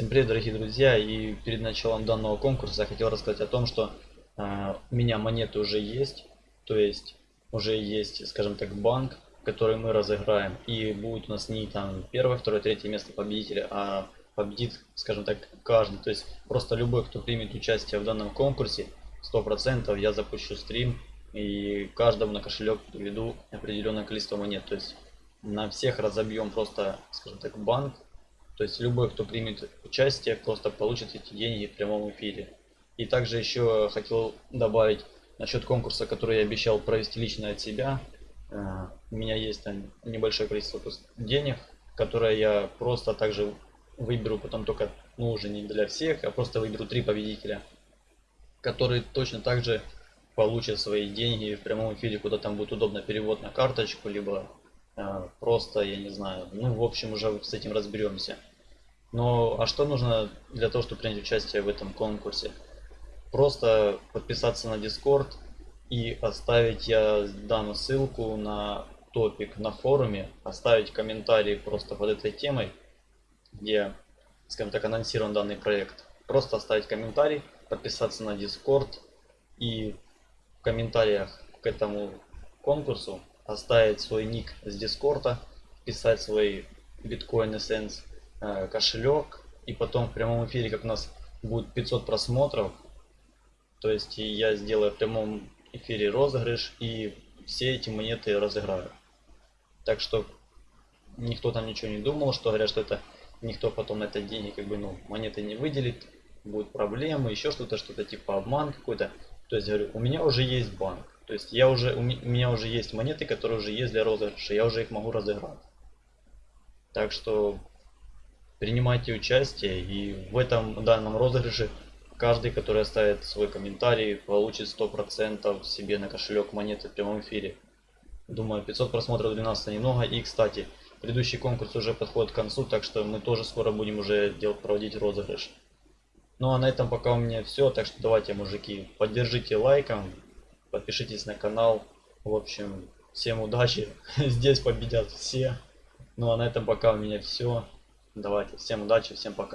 Всем привет, дорогие друзья! И перед началом данного конкурса я хотел рассказать о том, что э, у меня монеты уже есть. То есть уже есть, скажем так, банк, который мы разыграем. И будет у нас не там первое, второе, третье место победителя, а победит, скажем так, каждый. То есть просто любой, кто примет участие в данном конкурсе, 100% я запущу стрим и каждому на кошелек приведу определенное количество монет. То есть на всех разобьем просто, скажем так, банк то есть любой, кто примет участие, просто получит эти деньги в прямом эфире. И также еще хотел добавить насчет конкурса, который я обещал провести лично от себя. Э, у меня есть там небольшое количество денег, которые я просто также выберу потом только, ну уже не для всех, а просто выберу три победителя, которые точно так же получат свои деньги в прямом эфире, куда там будет удобно перевод на карточку, либо э, просто, я не знаю, ну в общем уже с этим разберемся. Ну, а что нужно для того, чтобы принять участие в этом конкурсе? Просто подписаться на Discord и оставить, я дам ссылку на топик на форуме, оставить комментарий просто под этой темой, где, скажем так, анонсирован данный проект. Просто оставить комментарий, подписаться на Discord и в комментариях к этому конкурсу оставить свой ник с Дискорда, писать свой биткоин Essence Э, кошелек. И потом в прямом эфире, как у нас будет 500 просмотров, то есть я сделаю в прямом эфире розыгрыш и все эти монеты разыграю. Так что никто там ничего не думал, что говорят, что это никто потом на это деньги как бы ну монеты не выделит, будут проблемы, еще что-то, что-то типа обман какой-то. То есть говорю, у меня уже есть банк. То есть я уже, у меня уже есть монеты, которые уже есть для розыгрыша, я уже их могу разыграть. Так что принимайте участие и в этом данном розыгрыше каждый, который оставит свой комментарий, получит 100% себе на кошелек монеты в прямом эфире. Думаю, 500 просмотров для нас немного. И, кстати, предыдущий конкурс уже подходит к концу, так что мы тоже скоро будем уже делать, проводить розыгрыш. Ну а на этом пока у меня все, так что давайте, мужики, поддержите лайком, подпишитесь на канал. В общем, всем удачи, здесь победят все. Ну а на этом пока у меня все. Давайте, всем удачи, всем пока.